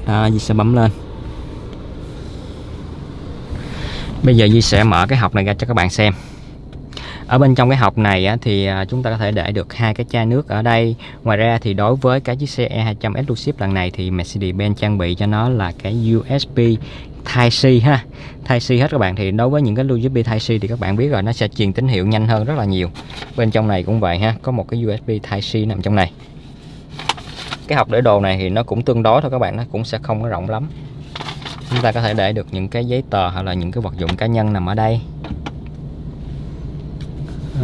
Đó, Di sẽ bấm lên. Bây giờ Di sẽ mở cái hộp này ra cho các bạn xem. Ở bên trong cái hộp này thì à, chúng ta có thể để được hai cái chai nước ở đây. Ngoài ra thì đối với cái chiếc xe E200 Exclusive lần này thì Mercedes-Benz trang bị cho nó là cái USB Type-C ha. Type-C hết các bạn. Thì đối với những cái USB Type-C thì các bạn biết rồi, nó sẽ truyền tín hiệu nhanh hơn rất là nhiều. Bên trong này cũng vậy ha, có một cái USB Type-C nằm trong này. Cái hộp để đồ này thì nó cũng tương đối thôi các bạn, nó cũng sẽ không có rộng lắm chúng ta có thể để được những cái giấy tờ hoặc là những cái vật dụng cá nhân nằm ở đây.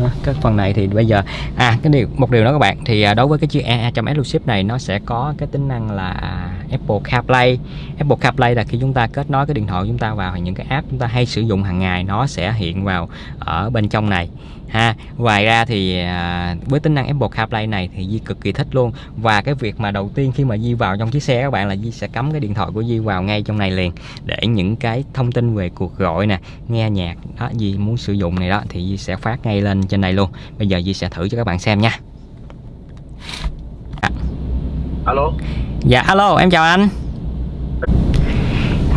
À, các phần này thì bây giờ à cái điều một điều đó các bạn thì à, đối với cái chiếc E200 Exclusive này nó sẽ có cái tính năng là Apple CarPlay. Apple CarPlay là khi chúng ta kết nối cái điện thoại của chúng ta vào những cái app chúng ta hay sử dụng hàng ngày nó sẽ hiện vào ở bên trong này ha ngoài ra thì à, với tính năng Apple CarPlay này thì Di cực kỳ thích luôn. Và cái việc mà đầu tiên khi mà Di vào trong chiếc xe các bạn là Di sẽ cắm cái điện thoại của Di vào ngay trong này liền để những cái thông tin về cuộc gọi nè nghe nhạc đó Di muốn sử dụng này đó thì Di sẽ phát ngay lên trên này luôn. Bây giờ Di sẽ thử cho các bạn xem nha. Alo? Dạ alo em chào anh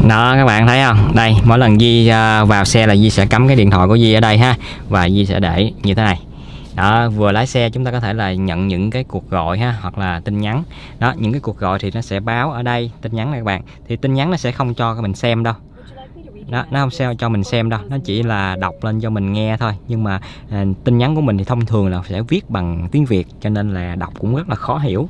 đó các bạn thấy không? Đây mỗi lần Di à, vào xe là Di sẽ cắm cái điện thoại của Di ở đây ha. Và Di sẽ để như thế này. Đó vừa lái xe chúng ta có thể là nhận những cái cuộc gọi ha hoặc là tin nhắn. Đó những cái cuộc gọi thì nó sẽ báo ở đây tin nhắn này các bạn. Thì tin nhắn nó sẽ không cho mình xem đâu. Đó nó không sao cho mình xem đâu. Nó chỉ là đọc lên cho mình nghe thôi. Nhưng mà à, tin nhắn của mình thì thông thường là sẽ viết bằng tiếng việt cho nên là đọc cũng rất là khó hiểu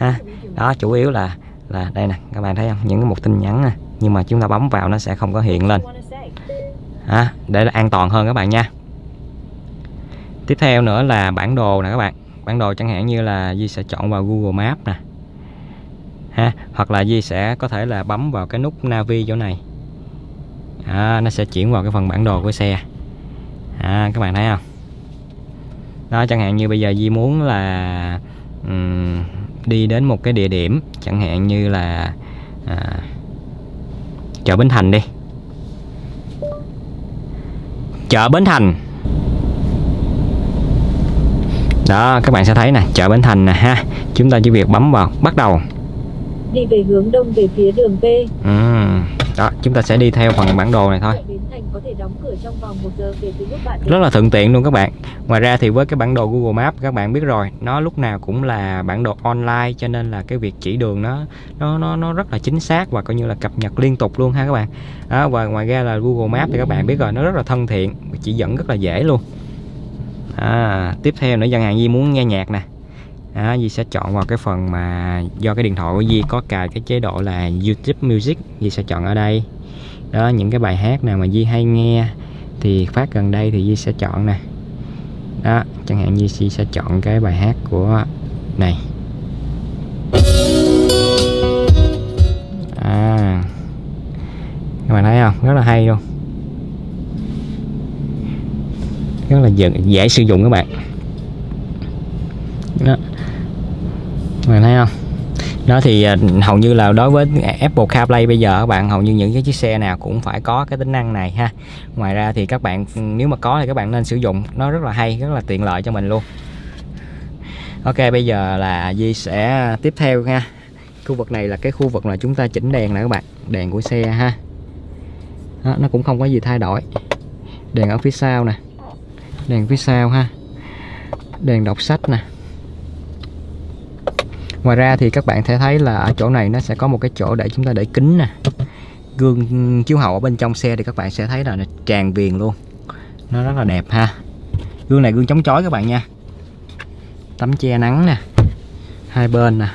ha. Đó chủ yếu là là đây nè các bạn thấy không? Những cái một tin nhắn nè. Nhưng mà chúng ta bấm vào nó sẽ không có hiện lên. À, để an toàn hơn các bạn nha. Tiếp theo nữa là bản đồ nè các bạn. Bản đồ chẳng hạn như là Di sẽ chọn vào Google Maps nè. Ha hoặc là Di sẽ có thể là bấm vào cái nút Navi chỗ này. À, nó sẽ chuyển vào cái phần bản đồ của xe. À, các bạn thấy không? Đó chẳng hạn như bây giờ Di muốn là um, đi đến một cái địa điểm chẳng hạn như là à, chợ Bến Thành đi chợ Bến Thành đó các bạn sẽ thấy nè chợ Bến Thành nè ha chúng ta chỉ việc bấm vào bắt đầu đi về hướng đông về phía đường P. ừ. đó chúng ta sẽ đi theo phần bản đồ này thôi đóng cửa trong vòng 1 giờ kể từ lúc bạn đến. rất là thuận tiện luôn các bạn. Ngoài ra thì với cái bản đồ Google Maps các bạn biết rồi nó lúc nào cũng là bản đồ online cho nên là cái việc chỉ đường nó nó nó nó rất là chính xác và coi như là cập nhật liên tục luôn ha các bạn. Đó, và ngoài ra là Google Maps thì các bạn biết rồi nó rất là thân thiện chỉ dẫn rất là dễ luôn. À, tiếp theo nữa chẳng hạn Di muốn nghe nhạc nè. À, Di sẽ chọn vào cái phần mà do cái điện thoại của Di có cài cái chế độ là YouTube Music Di sẽ chọn ở đây đó những cái bài hát nào mà Di hay nghe thì phát gần đây thì Di sẽ chọn nè. Đó chẳng hạn như Di sẽ chọn cái bài hát của này. À các bạn thấy không? Rất là hay luôn. Rất là dễ, dễ sử dụng các bạn. Đó. Các bạn thấy không? Đó thì à, hầu như là đối với Apple CarPlay bây giờ các bạn hầu như những cái chiếc xe nào cũng phải có cái tính năng này ha. Ngoài ra thì các bạn ừ, nếu mà có thì các bạn nên sử dụng. Nó rất là hay rất là tiện lợi cho mình luôn. Ok bây giờ là Di sẽ tiếp theo ha. Khu vực này là cái khu vực là chúng ta chỉnh đèn nè các bạn đèn của xe ha. Đó, nó cũng không có gì thay đổi. Đèn ở phía sau nè. Đèn phía sau ha. Đèn đọc sách nè ngoài ra thì các bạn sẽ thấy là ở chỗ này nó sẽ có một cái chỗ để chúng ta để kính nè. Gương chiếu hậu ở bên trong xe thì các bạn sẽ thấy là nó tràn viền luôn. Nó rất là đẹp ha. Gương này gương chống chói các bạn nha. Tấm che nắng nè. Hai bên nè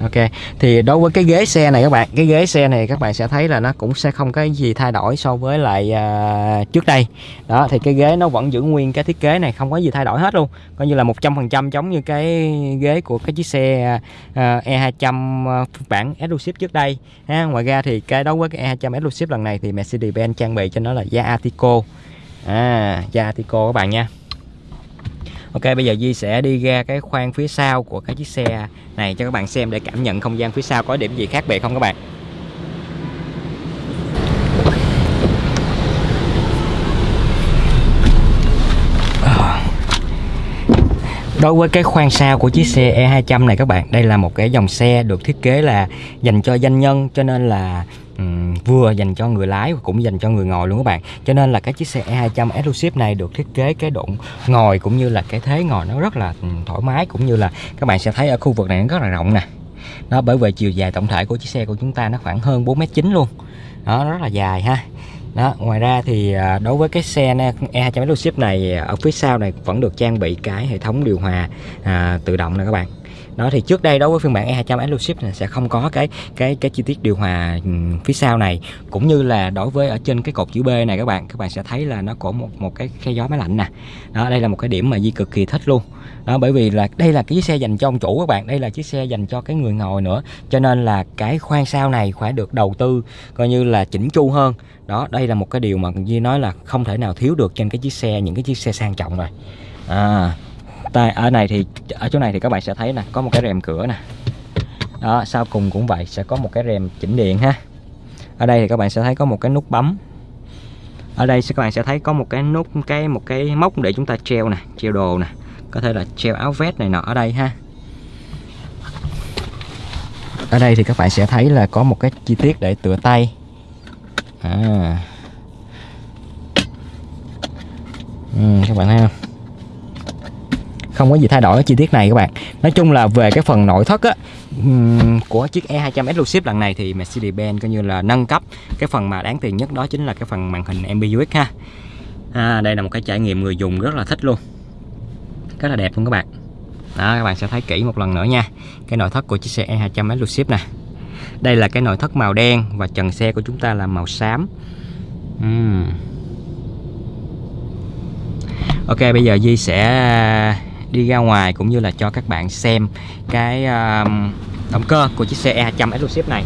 ok. Thì đối với cái ghế xe này các bạn cái ghế xe này các bạn sẽ thấy là nó cũng sẽ không có gì thay đổi so với lại à, trước đây. Đó thì cái ghế nó vẫn giữ nguyên cái thiết kế này không có gì thay đổi hết luôn. Coi như là 100% giống như cái ghế của cái chiếc xe à, E200 à, bản Exclusive trước đây. Ha ngoài ra thì cái đối với cái E200 Exclusive lần này thì Mercedes-Benz trang bị cho nó là da Atico. À da Atico các bạn nha. Ok, bây giờ Di sẽ đi ra cái khoang phía sau của cái chiếc xe này cho các bạn xem để cảm nhận không gian phía sau có điểm gì khác biệt không các bạn. Ờ. Đối với cái khoang sau của chiếc xe E200 này các bạn, Đây là một cái dòng xe được thiết kế là dành cho doanh nhân, Cho nên là um, vừa dành cho người lái và cũng dành cho người ngồi luôn các bạn. Cho nên là cái chiếc xe E200 Exclusive này được thiết kế cái độ ngồi cũng như là cái thế ngồi nó rất là thoải mái cũng như là các bạn sẽ thấy ở khu vực này nó rất là rộng nè. Đó bởi vì chiều dài tổng thể của chiếc xe của chúng ta nó khoảng hơn 4m9 luôn. Đó rất là dài ha. Đó ngoài ra thì à, đối với cái xe E200 Exclusive này à, ở phía sau này vẫn được trang bị cái hệ thống điều hòa à, tự động nè các bạn đó, thì trước đây đối với phiên bản E200 Exclusive này sẽ không có cái cái cái chi tiết điều hòa ừ, phía sau này. Cũng như là đối với ở trên cái cột chữ B này các bạn các bạn sẽ thấy là nó có một một cái khe gió máy lạnh nè. Đó, đây là một cái điểm mà Di cực kỳ thích luôn. Đó, bởi vì là đây là cái chiếc xe dành cho ông chủ các bạn, đây là chiếc xe dành cho cái người ngồi nữa. Cho nên là cái khoang sau này phải được đầu tư coi như là chỉnh chu hơn. Đó, đây là một cái điều mà Di nói là không thể nào thiếu được trên cái chiếc xe, những cái chiếc xe sang trọng rồi. À tại ở này thì ở chỗ này thì các bạn sẽ thấy nè có một cái rèm cửa nè. Đó sau cùng cũng vậy sẽ có một cái rèm chỉnh điện ha. Ở đây thì các bạn sẽ thấy có một cái nút bấm. Ở đây các bạn sẽ thấy có một cái nút cái một cái móc để chúng ta treo nè treo đồ nè. Có thể là treo áo vest này nọ ở đây ha. Ở đây thì các bạn sẽ thấy là có một cái chi tiết để tựa tay. À. ừ, các bạn thấy không? Không có gì thay đổi ở chi tiết này các bạn. Nói chung là về cái phần nội thất á của chiếc E200 Exclusive lần này thì Mercedes-Benz coi như là nâng cấp. Cái phần mà đáng tiền nhất đó chính là cái phần màn hình MBUX ha. À, đây là một cái trải nghiệm người dùng rất là thích luôn. Rất là đẹp luôn các bạn. Đó các bạn sẽ thấy kỹ một lần nữa nha. Cái nội thất của chiếc xe E200 Exclusive nè. Đây là cái nội thất màu đen và trần xe của chúng ta là màu xám. Uhm. Ok bây giờ Di sẽ đi ra ngoài cũng như là cho các bạn xem cái uh, động cơ của chiếc xe E200 Exclusive này.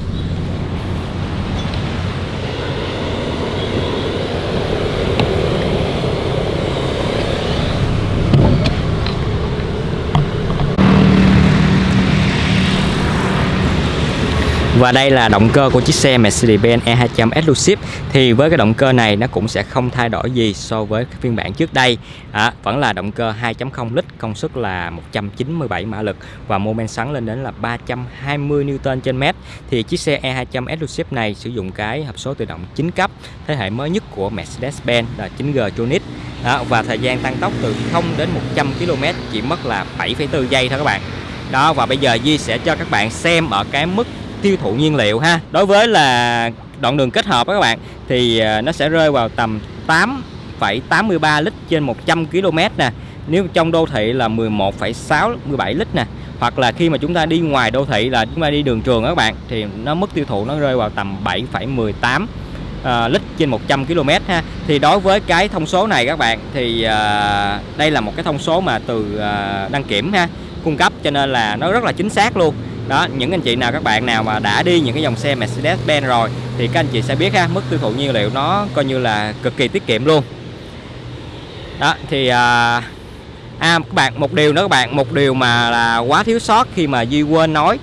Và đây là động cơ của chiếc xe Mercedes-Benz E200 Exclusive. Thì với cái động cơ này nó cũng sẽ không thay đổi gì so với cái phiên bản trước đây. À, Vẫn là động cơ 2.0 lít, công suất là 197 mã lực Và mô men xoắn lên đến là 320 Newton trên mét. Thì chiếc xe E200 Exclusive này sử dụng cái hộp số tự động 9 cấp Thế hệ mới nhất của Mercedes-Benz là 9G Tronic à, Và thời gian tăng tốc từ 0 đến 100 km chỉ mất là 7,4 giây thôi các bạn. Đó và bây giờ Di sẽ cho các bạn xem ở cái mức tiêu thụ nhiên liệu ha. Đối với là đoạn đường kết hợp các bạn thì à, nó sẽ rơi vào tầm 8,83 lít trên 100 km nè. Nếu trong đô thị là 11,6 17 lít nè. Hoặc là khi mà chúng ta đi ngoài đô thị là chúng ta đi đường trường các bạn thì nó mức tiêu thụ nó rơi vào tầm 7,18 uh, à, lít trên 100 km ha. Thì đối với cái thông số này các bạn thì uh, đây là một cái thông số mà từ uh, đăng kiểm ha cung cấp cho nên là nó rất là chính xác luôn đó những anh chị nào các bạn nào mà đã đi những cái dòng xe Mercedes-Benz rồi thì các anh chị sẽ biết ha mức tiêu thụ nhiên liệu nó coi như là cực kỳ tiết kiệm luôn. Đó thì à, à các bạn một điều nữa các bạn một điều mà là quá thiếu sót khi mà Duy quên nói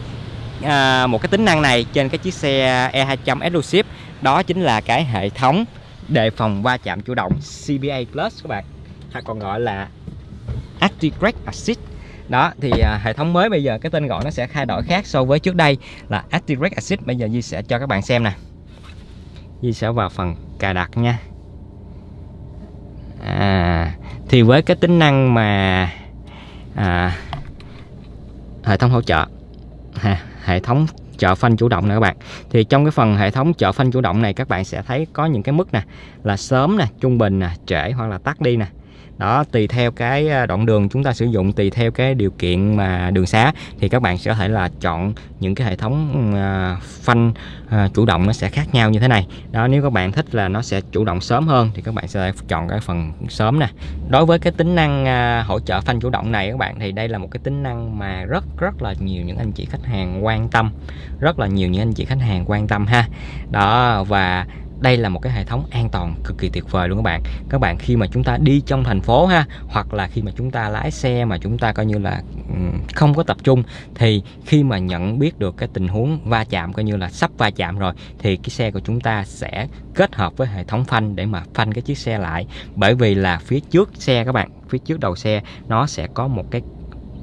à, một cái tính năng này trên cái chiếc xe E200 Exclusive đó chính là cái hệ thống đề phòng va chạm chủ động CBA Plus các bạn hay còn gọi là Active Brake Assist đó thì à, hệ thống mới bây giờ cái tên gọi nó sẽ thay đổi khác so với trước đây là Active Assist bây giờ Di sẽ cho các bạn xem nè. Di sẽ vào phần cài đặt nha. À, thì với cái tính năng mà à, hệ thống hỗ trợ ha, hệ thống trợ phanh chủ động nè các bạn. Thì trong cái phần hệ thống trợ phanh chủ động này các bạn sẽ thấy có những cái mức nè là sớm nè trung bình nè trễ hoặc là tắt đi nè đó, tùy theo cái à, đoạn đường chúng ta sử dụng, tùy theo cái điều kiện mà đường xá, thì các bạn sẽ có thể là chọn những cái hệ thống à, phanh à, chủ động nó sẽ khác nhau như thế này. Đó, nếu các bạn thích là nó sẽ chủ động sớm hơn thì các bạn sẽ chọn cái phần sớm nè. Đối với cái tính năng hỗ trợ phanh chủ động này các bạn, thì đây là một cái tính năng mà rất rất là nhiều những anh chị khách hàng quan tâm. Rất là nhiều những anh chị khách hàng quan tâm ha. Đó, và đây là một cái hệ thống an toàn cực kỳ tuyệt vời luôn các bạn. Các bạn khi mà chúng ta đi trong thành phố ha, hoặc là khi mà chúng ta lái xe mà chúng ta coi như là không có tập trung, thì khi mà nhận biết được cái tình huống va chạm, coi như là sắp va chạm rồi, thì cái xe của chúng ta sẽ kết hợp với hệ thống phanh để mà phanh cái chiếc xe lại. Bởi vì là phía trước xe các bạn, phía trước đầu xe, nó sẽ có một cái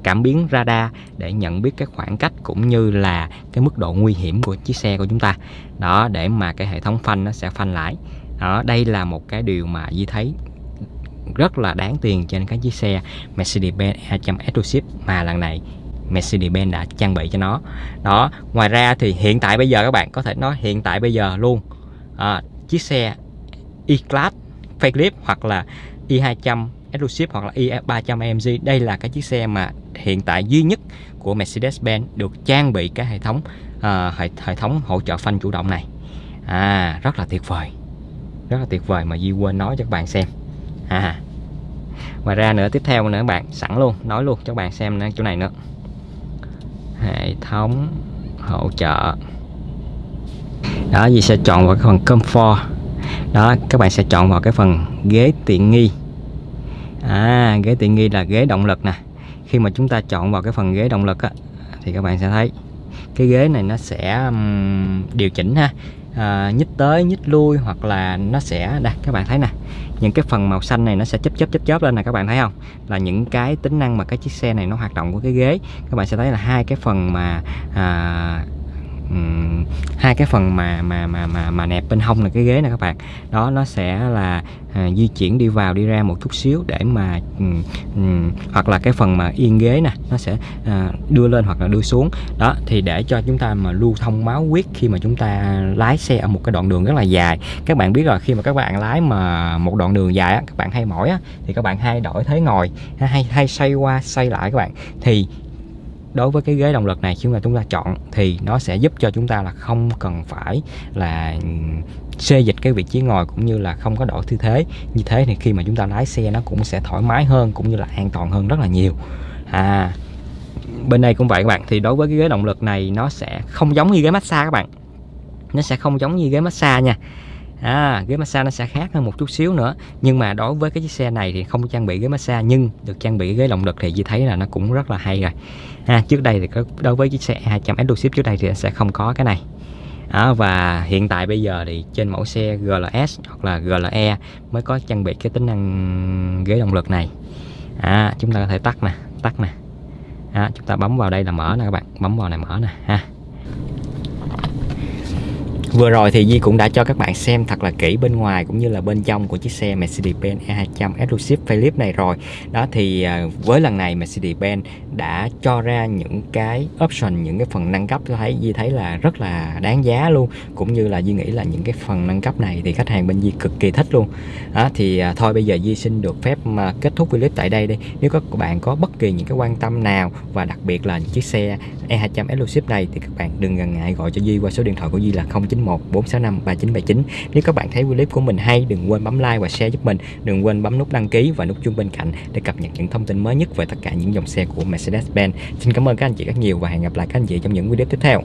cảm biến radar để nhận biết cái khoảng cách cũng như là cái mức độ nguy hiểm của chiếc xe của chúng ta. Đó để mà cái hệ thống phanh nó sẽ phanh lại. Đó đây là một cái điều mà Di thấy rất là đáng tiền trên cái chiếc xe Mercedes-Benz 200 Exclusive mà lần này Mercedes-Benz đã trang bị cho nó. Đó ngoài ra thì hiện tại bây giờ các bạn có thể nói hiện tại bây giờ luôn à, chiếc xe E-Class facelift hoặc là E200 Exclusive hoặc là i300 AMG đây là cái chiếc xe mà hiện tại duy nhất của Mercedes-Benz được trang bị cái hệ thống uh, hệ, hệ thống hỗ trợ phanh chủ động này. À rất là tuyệt vời. Rất là tuyệt vời mà Di quên nói cho các bạn xem. À ngoài ra nữa tiếp theo nữa các bạn sẵn luôn nói luôn cho các bạn xem nữa chỗ này nữa. Hệ thống hỗ trợ. Đó gì sẽ chọn vào cái phần comfort. Đó các bạn sẽ chọn vào cái phần ghế tiện nghi à ghế tiện nghi là ghế động lực nè. Khi mà chúng ta chọn vào cái phần ghế động lực á, thì các bạn sẽ thấy cái ghế này nó sẽ um, điều chỉnh ha. À, nhích tới nhích lui hoặc là nó sẽ đây các bạn thấy nè. Những cái phần màu xanh này nó sẽ chớp chớp chớp chớp lên nè các bạn thấy không? Là những cái tính năng mà cái chiếc xe này nó hoạt động của cái ghế. Các bạn sẽ thấy là hai cái phần mà à, hai cái phần mà mà mà mà mà nẹp bên hông là cái ghế này các bạn. Đó nó sẽ là à, di chuyển đi vào đi ra một chút xíu để mà um, um, hoặc là cái phần mà yên ghế nè nó sẽ à, đưa lên hoặc là đưa xuống. Đó thì để cho chúng ta mà lưu thông máu huyết khi mà chúng ta lái xe ở một cái đoạn đường rất là dài. Các bạn biết rồi khi mà các bạn lái mà một đoạn đường dài á, các bạn hay mỏi á, thì các bạn hay đổi thế ngồi hay hay xoay qua xoay lại các bạn. Thì đối với cái ghế động lực này, khi mà chúng ta chọn thì nó sẽ giúp cho chúng ta là không cần phải là ừ, xê dịch cái vị trí ngồi cũng như là không có đổi tư thế. Như thế thì khi mà chúng ta lái xe nó cũng sẽ thoải mái hơn cũng như là an toàn hơn rất là nhiều. À bên đây cũng vậy các bạn. Thì đối với cái ghế động lực này nó sẽ không giống như ghế massage các bạn. Nó sẽ không giống như ghế massage nha à, ghế massage nó sẽ khác hơn một chút xíu nữa. Nhưng mà đối với cái chiếc xe này thì không trang bị ghế massage nhưng được trang bị ghế động lực thì chị thấy là nó cũng rất là hay rồi. Ha, trước đây thì có đối với chiếc xe 200 Exclusive trước đây thì sẽ không có cái này. À, và hiện tại bây giờ thì trên mẫu xe GLS hoặc là GLE mới có trang bị cái tính năng ghế động lực này. À, chúng ta có thể tắt nè tắt nè. À, chúng ta bấm vào đây là mở nè các bạn bấm vào này mở nè ha. Vừa rồi thì Di cũng đã cho các bạn xem thật là kỹ bên ngoài cũng như là bên trong của chiếc xe Mercedes-Benz E200 Exclusive Facelift này rồi. Đó thì à, với lần này Mercedes-Benz đã cho ra những cái option, những cái phần nâng cấp tôi thấy Di thấy là rất là đáng giá luôn. Cũng như là Di nghĩ là những cái phần nâng cấp này thì khách hàng bên Di cực kỳ thích luôn. Đó thì à, thôi bây giờ Di xin được phép mà kết thúc clip tại đây đi. Nếu các bạn có bất kỳ những cái quan tâm nào và đặc biệt là chiếc xe E200 Exclusive này thì các bạn đừng ngần ngại gọi cho Di qua số điện thoại của Di là 09 991 465 3979 Nếu các bạn thấy clip của mình hay, đừng quên bấm like và share giúp mình. Đừng quên bấm nút đăng ký và nút chuông bên cạnh để cập nhật những thông tin mới nhất về tất cả những dòng xe của Mercedes-Benz. Xin cảm ơn các anh chị rất nhiều và hẹn gặp lại các anh chị trong những video tiếp theo.